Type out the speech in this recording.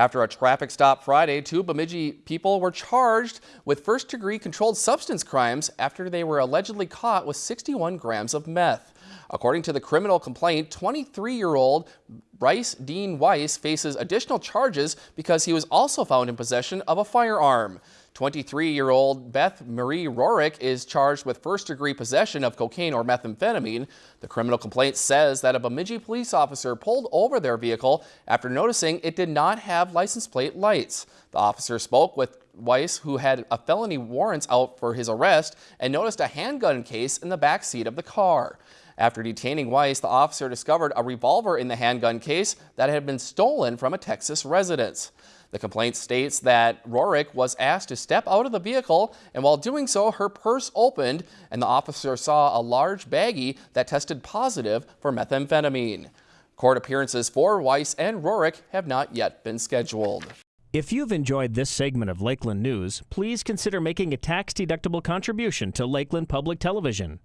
After a traffic stop Friday, two Bemidji people were charged with first-degree controlled substance crimes after they were allegedly caught with 61 grams of meth. According to the criminal complaint, 23-year-old Bryce Dean Weiss faces additional charges because he was also found in possession of a firearm. 23-year-old Beth Marie Rorick is charged with first-degree possession of cocaine or methamphetamine. The criminal complaint says that a Bemidji police officer pulled over their vehicle after noticing it did not have license plate lights. The officer spoke with Weiss, who had a felony warrants out for his arrest, and noticed a handgun case in the back seat of the car. After detaining Weiss, the officer discovered a revolver in the handgun case that had been stolen from a Texas residence. The complaint states that Rorick was asked to step out of the vehicle, and while doing so, her purse opened, and the officer saw a large baggie that tested positive for methamphetamine. Court appearances for Weiss and Rorick have not yet been scheduled. If you've enjoyed this segment of Lakeland News, please consider making a tax-deductible contribution to Lakeland Public Television.